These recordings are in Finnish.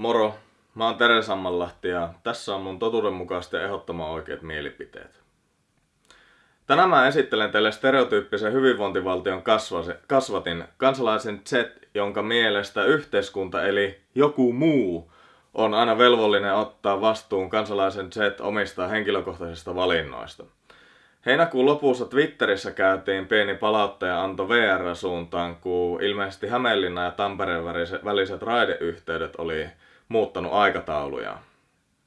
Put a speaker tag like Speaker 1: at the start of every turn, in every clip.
Speaker 1: Moro, mä oon Tere Sammanlahti ja tässä on mun totuudenmukaiset ja ehdottoman oikeat mielipiteet. Tänään mä esittelen teille stereotyyppisen hyvinvointivaltion kasvatin, kansalaisen Z, jonka mielestä yhteiskunta eli joku muu on aina velvollinen ottaa vastuun kansalaisen Z omista henkilökohtaisista valinnoista. Heinäkuun lopussa Twitterissä käytiin pieni palauttaja anto VR-suuntaan, kun ilmeisesti Hämeenlinna ja Tampereen väliset raideyhteydet oli muuttanut aikatauluja.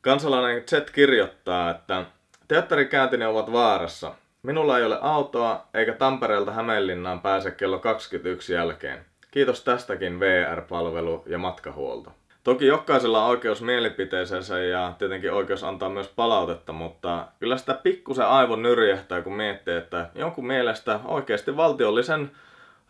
Speaker 1: Kansalainen Z kirjoittaa, että teatterikääntini ovat vaarassa. Minulla ei ole autoa, eikä Tampereelta Hämeenlinnaan pääse kello 21 jälkeen. Kiitos tästäkin VR-palvelu ja matkahuolto. Toki jokaisella on oikeus mielipiteeseensä ja tietenkin oikeus antaa myös palautetta, mutta kyllä sitä pikkusen aivon nyrjähtää, kun miettii, että jonkun mielestä oikeasti valtiollisen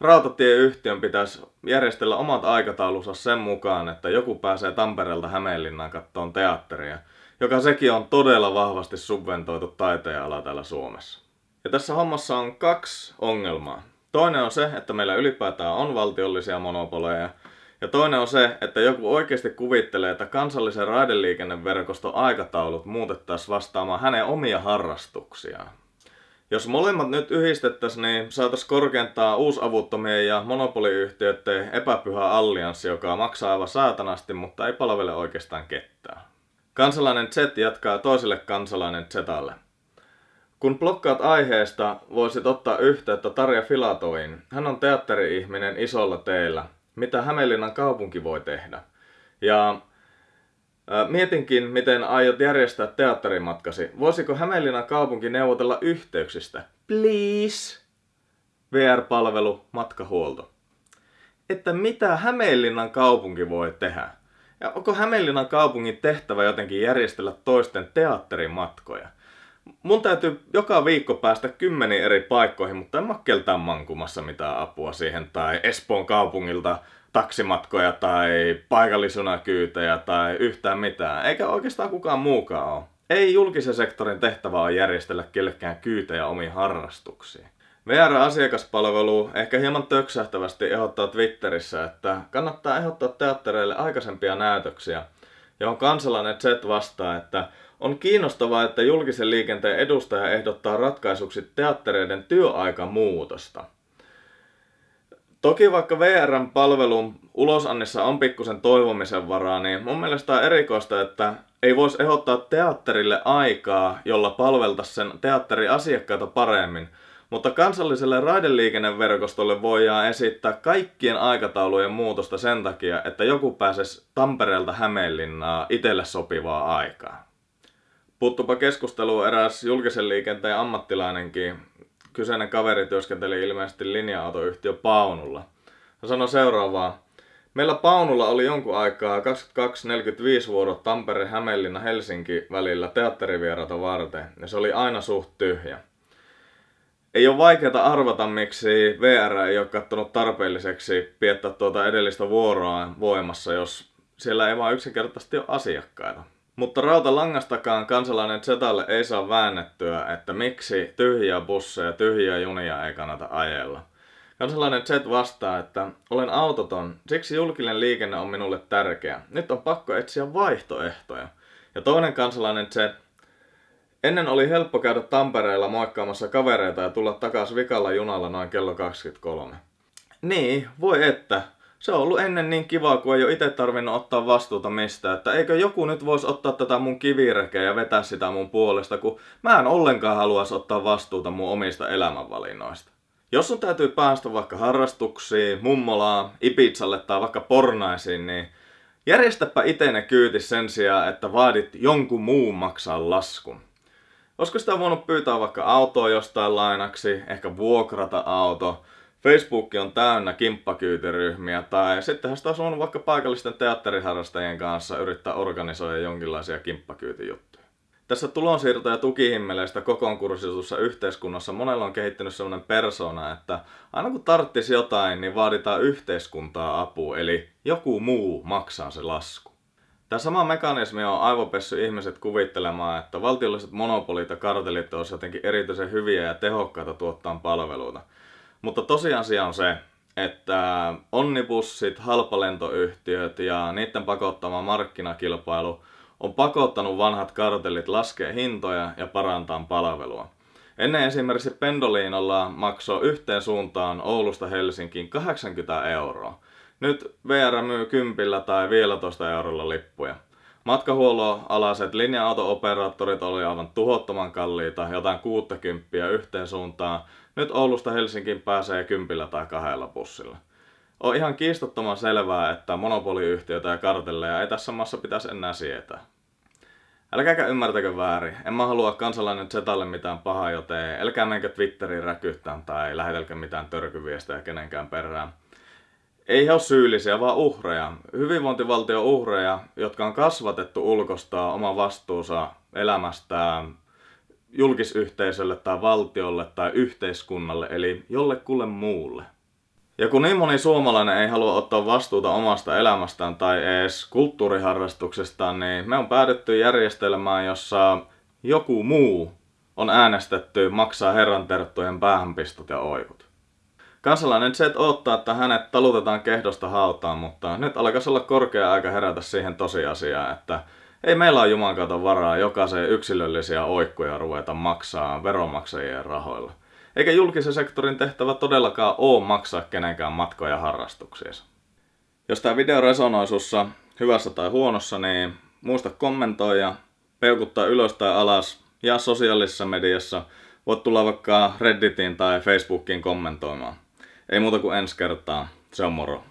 Speaker 1: rautatieyhtiön pitäisi järjestellä omat aikataulunsa sen mukaan, että joku pääsee Tampereelta Hämeenlinnaan kattoon teatteria, joka sekin on todella vahvasti subventoitu taiteenala täällä Suomessa. Ja tässä hommassa on kaksi ongelmaa. Toinen on se, että meillä ylipäätään on valtiollisia monopoleja, ja toinen on se, että joku oikeasti kuvittelee, että kansallisen raideliikenneverkoston aikataulut muutettaisiin vastaamaan hänen omia harrastuksiaan. Jos molemmat nyt yhdistettäisiin, niin saataisiin korkeintaan uusavuttomien ja monopoliyhtiöiden epäpyhä allianssi, joka maksaa aivan saatanasti, mutta ei palvele oikeastaan ketään. Kansalainen Z jatkaa toiselle kansalainen Zelle. Kun blokkaat aiheesta, voisit ottaa yhteyttä Tarja Filatoin. Hän on teatteri-ihminen isolla teillä – mitä Hämeenlinnan kaupunki voi tehdä. Ja Mietinkin, miten aiot järjestää teatterimatkasi. Voisiko Hämeenlinnan kaupunki neuvotella yhteyksistä? Please! VR-palvelu, matkahuolto. Että mitä Hämeenlinnan kaupunki voi tehdä? Ja onko Hämeenlinnan kaupungin tehtävä jotenkin järjestellä toisten teatterimatkoja? Mun täytyy joka viikko päästä kymmeniin eri paikkoihin, mutta en mä keltään mankumassa mitään apua siihen. Tai Espoon kaupungilta taksimatkoja tai paikallisunakyytejä tai yhtään mitään. Eikä oikeastaan kukaan muukaan ole. Ei julkisen sektorin tehtävä on järjestellä kellekään kyytejä omiin harrastuksiin. VR-asiakaspalvelu ehkä hieman töksähtävästi ehdottaa Twitterissä, että kannattaa ehdottaa teattereille aikaisempia näytöksiä, johon kansalainen Z vastaa, että on kiinnostavaa, että julkisen liikenteen edustaja ehdottaa ratkaisuksi teattereiden työaikamuutosta. Toki vaikka VRn palvelun ulosannissa on pikkusen toivomisen varaa, niin mun mielestä on erikoista, että ei voisi ehdottaa teatterille aikaa, jolla palveltaisiin sen teatterin asiakkaita paremmin. Mutta kansalliselle raideliikenneverkostolle voidaan esittää kaikkien aikataulujen muutosta sen takia, että joku pääsisi Tampereelta Hämeenlinnaa itselle sopivaa aikaa. Puuttupa keskusteluun eräs julkisen liikenteen ammattilainenkin. Kyseinen kaveri työskenteli ilmeisesti linja-autoyhtiö Paunulla. Hän sanoi seuraavaa. Meillä Paunulla oli jonkun aikaa 22-45 vuorot Tampere, Hämeenlinna, Helsinki välillä teatterivieraita varten, ja se oli aina suht tyhjä. Ei ole vaikeaa arvata, miksi VR ei ole katsonut tarpeelliseksi piettää tuota edellistä vuoroa voimassa, jos siellä ei vaan yksinkertaisesti ole asiakkaita. Mutta rautalangastakaan kansalainen Zetalle ei saa väännettyä, että miksi tyhjiä busseja ja tyhjiä junia ei kannata ajella. Kansalainen Z vastaa, että olen autoton, siksi julkinen liikenne on minulle tärkeä. Nyt on pakko etsiä vaihtoehtoja. Ja toinen kansalainen Z, ennen oli helppo käydä Tampereella moikkaamassa kavereita ja tulla takaisin vikalla junalla noin kello 23. Niin, voi että, se on ollut ennen niin kivaa, kun ei ole itse tarvinnut ottaa vastuuta mistään. Että eikö joku nyt voisi ottaa tätä mun kivirekeä ja vetää sitä mun puolesta, kun mä en ollenkaan haluaisi ottaa vastuuta mun omista elämänvalinnoista. Jos sun täytyy päästä vaikka harrastuksiin, mummolaan, Ibizalle tai vaikka pornaisiin, niin järjestäpä itene kyyti sen sijaan, että vaadit jonkun muun maksaa laskun. Olisiko sitä voinut pyytää vaikka autoa jostain lainaksi, ehkä vuokrata auto, Facebook on täynnä kimppakyytiryhmiä tai sittenhän sitä olisi vaikka paikallisten teatteriharrastajien kanssa yrittää organisoida jonkinlaisia kimppakyytijuttuja. Tässä tulonsiirto- ja tukihimmeleistä kokonkurssitussa yhteiskunnassa monella on kehittynyt sellainen persona, että aina kun tarttisi jotain, niin vaaditaan yhteiskuntaa apua, eli joku muu maksaa se lasku. Tämä sama mekanismi on aivopessy ihmiset kuvittelemaan, että valtiolliset monopolit ja kartelit olisivat jotenkin erityisen hyviä ja tehokkaita tuottaa palveluita. Mutta tosiasia on se, että onnibussit, halpalentoyhtiöt ja niiden pakottama markkinakilpailu on pakottanut vanhat kartellit laskea hintoja ja parantaa palvelua. Ennen esimerkiksi Pendoliinolla maksoi yhteen suuntaan Oulusta Helsinkiin 80 euroa. Nyt VR myy 10 tai 15 eurolla lippuja. Matkahuollon alaset linja-auto-operaattorit oli aivan tuhottoman kalliita, jotain 60 yhteen suuntaan. Nyt Oulusta Helsinkiin pääsee kympillä tai kahdella bussilla. On ihan kiistottoman selvää, että monopoliyhtiöitä ja kartelleja ei tässä maassa pitäisi enää sietää. Älkääkä ymmärtäkö väärin. En mä halua kansalainen Zetalle mitään pahaa, joten älkää menkö Twitteriin räkyttään tai lähetelkö mitään törkyviestejä kenenkään perään. Ei he ole syyllisiä, vaan uhreja. Hyvinvointivaltio uhreja, jotka on kasvatettu ulkostaa oma vastuunsa elämästään julkisyhteisölle tai valtiolle tai yhteiskunnalle, eli jollekulle muulle. Ja kun niin moni suomalainen ei halua ottaa vastuuta omasta elämästään tai edes kulttuuriharrastuksestaan, niin me on päädytty järjestelmään, jossa joku muu on äänestetty maksaa herran terttujen päähänpistot ja oikut. Kansalainen Z odottaa, että hänet talutetaan kehdosta hautaan, mutta nyt alkaisi olla korkea aika herätä siihen tosiasiaan, että ei meillä ole Jumalan kautta varaa jokaisen yksilöllisiä oikkuja ruveta maksaa veronmaksajien rahoilla. Eikä julkisen sektorin tehtävä todellakaan ole maksaa kenenkään matkoja harrastuksia. Jos tämä video resonoi sussa hyvässä tai huonossa, niin muista kommentoida, peukuttaa ylös tai alas ja sosiaalisessa mediassa voit tulla vaikka Redditiin tai Facebookiin kommentoimaan. Ei muuta kuin ensi kertaa. Se on moro.